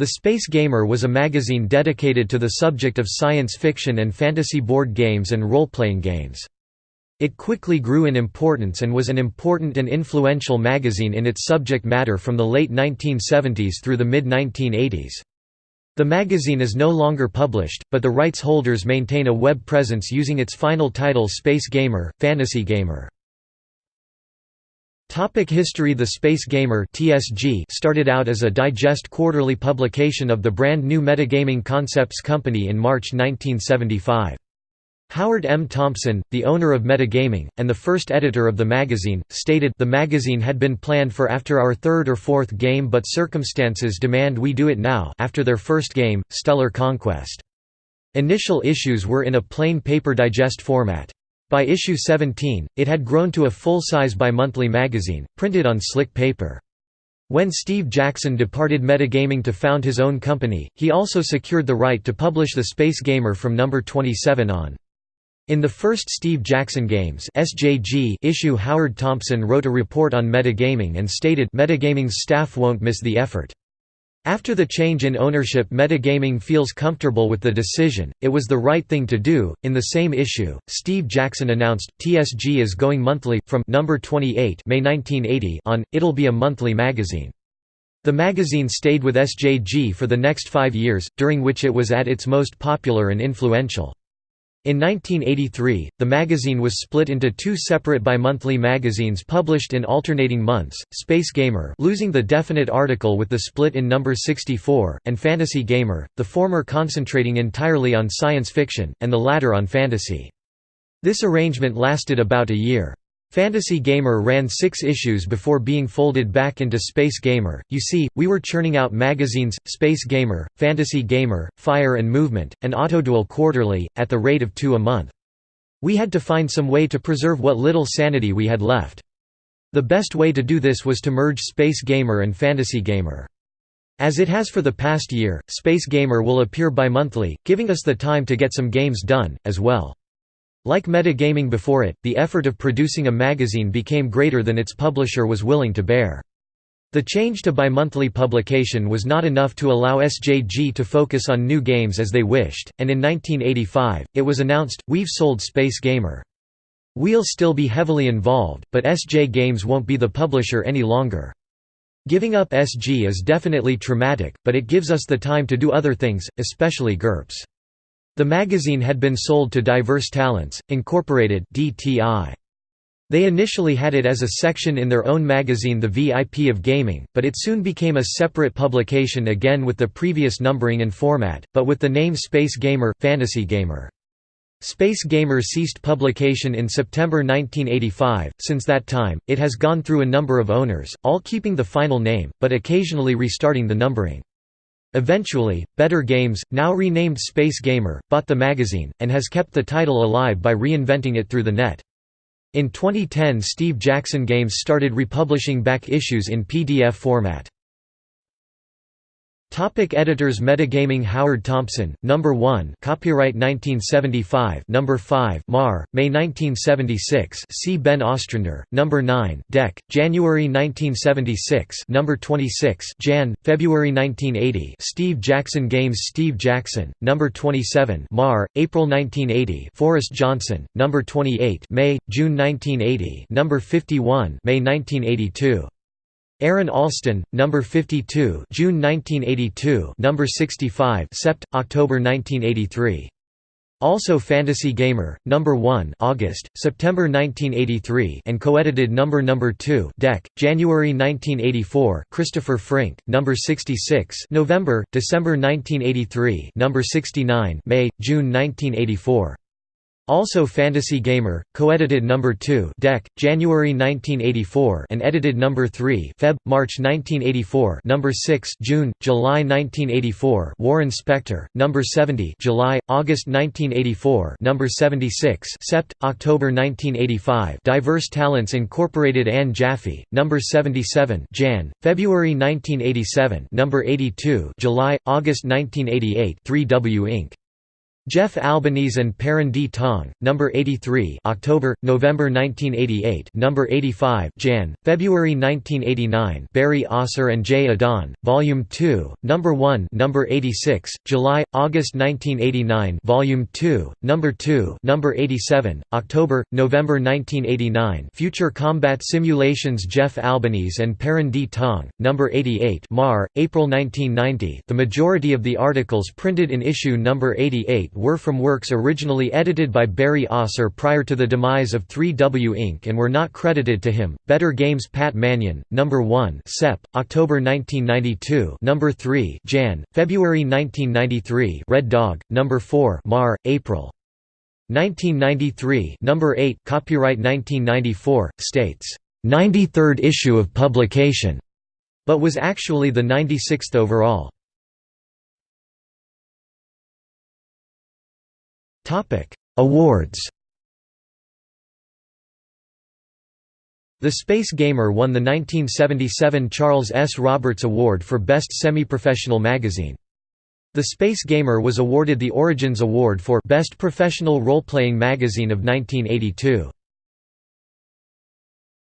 The Space Gamer was a magazine dedicated to the subject of science fiction and fantasy board games and role-playing games. It quickly grew in importance and was an important and influential magazine in its subject matter from the late 1970s through the mid-1980s. The magazine is no longer published, but the rights holders maintain a web presence using its final title Space Gamer, Fantasy Gamer. Topic history The Space Gamer TSG started out as a digest quarterly publication of the brand new Metagaming Concepts Company in March 1975. Howard M. Thompson, the owner of Metagaming, and the first editor of the magazine, stated the magazine had been planned for after our third or fourth game but circumstances demand we do it now after their first game, Stellar Conquest. Initial issues were in a plain paper digest format. By issue 17, it had grown to a full-size bi-monthly magazine, printed on slick paper. When Steve Jackson departed Metagaming to found his own company, he also secured the right to publish the Space Gamer from number 27 on. In the first Steve Jackson Games SJG issue Howard Thompson wrote a report on metagaming and stated Metagaming's staff won't miss the effort. After the change in ownership Metagaming feels comfortable with the decision, it was the right thing to do. In the same issue, Steve Jackson announced, TSG is going monthly, from number 28 May 1980 on, it'll be a monthly magazine. The magazine stayed with SJG for the next five years, during which it was at its most popular and influential. In 1983, the magazine was split into two separate bi-monthly magazines published in alternating months, Space Gamer losing the definite article with the split in number 64, and Fantasy Gamer, the former concentrating entirely on science fiction, and the latter on fantasy. This arrangement lasted about a year. Fantasy Gamer ran six issues before being folded back into Space Gamer. You see, we were churning out magazines, Space Gamer, Fantasy Gamer, Fire and Movement, and Autoduel quarterly, at the rate of two a month. We had to find some way to preserve what little sanity we had left. The best way to do this was to merge Space Gamer and Fantasy Gamer. As it has for the past year, Space Gamer will appear bi-monthly, giving us the time to get some games done, as well. Like metagaming before it, the effort of producing a magazine became greater than its publisher was willing to bear. The change to bi-monthly publication was not enough to allow SJG to focus on new games as they wished, and in 1985, it was announced, we've sold Space Gamer. We'll still be heavily involved, but SJ Games won't be the publisher any longer. Giving up SG is definitely traumatic, but it gives us the time to do other things, especially GURPS. The magazine had been sold to Diverse Talents, Incorporated (DTI). They initially had it as a section in their own magazine The VIP of Gaming, but it soon became a separate publication again with the previous numbering and format, but with the name Space Gamer, Fantasy Gamer. Space Gamer ceased publication in September 1985. Since that time, it has gone through a number of owners, all keeping the final name, but occasionally restarting the numbering. Eventually, Better Games, now renamed Space Gamer, bought the magazine, and has kept the title alive by reinventing it through the net. In 2010 Steve Jackson Games started republishing back issues in PDF format. Topic editors Metagaming Howard Thompson, Number 1 Copyright 1975 Number 5 Mar, May 1976 C. Ben Ostrander, Number 9 Deck, January 1976 Number 26 Jan, February 1980 Steve Jackson Games Steve Jackson, Number 27 Mar, April 1980 Forrest Johnson, Number 28 May, June 1980 Number 51 May 1982 Aaron Allston, number 52, June 1982, number 65, Sept. October 1983. Also Fantasy Gamer, number 1, August, September 1983, and co-edited number number 2, DEC, January 1984, Christopher Frink, number 66, November, December 1983, number 69, May, June 1984. Also Fantasy Gamer, co-edited number 2 DEC, January 1984 and edited number 3 Feb. March 1984 number 6 June, July 1984 Warren Spector, number 70 July, August 1984 number 76 Sept. October 1985 Diverse Talents Incorporated Anne Jaffe, number 77 Jan, February 1987 number 82 July, August 1988 3W Inc. Jeff Albanese and D. Tong, number 83, October, November 1988, number 85, Jan, February 1989, Barry Osser and Jay Adon, Volume 2, number 1, number 86, July, August 1989, Volume 2, number 2, number 87, October, November 1989, Future Combat Simulations Jeff Albanese and D. Tong, number 88, Mar, April 1990. The majority of the articles printed in issue number 88 were from works originally edited by Barry Osser prior to the demise of 3W Inc. and were not credited to him. Better Games Pat Mannion, Number 1 Sep, October 1992 Number 3 Jan, February 1993 Red Dog, Number 4 Mar, April. 1993 Number 8 Copyright 1994, states, "'93rd issue of publication' but was actually the 96th overall. Awards The Space Gamer won the 1977 Charles S. Roberts Award for Best Semi-Professional Magazine. The Space Gamer was awarded the Origins Award for Best Professional Role-Playing Magazine of 1982.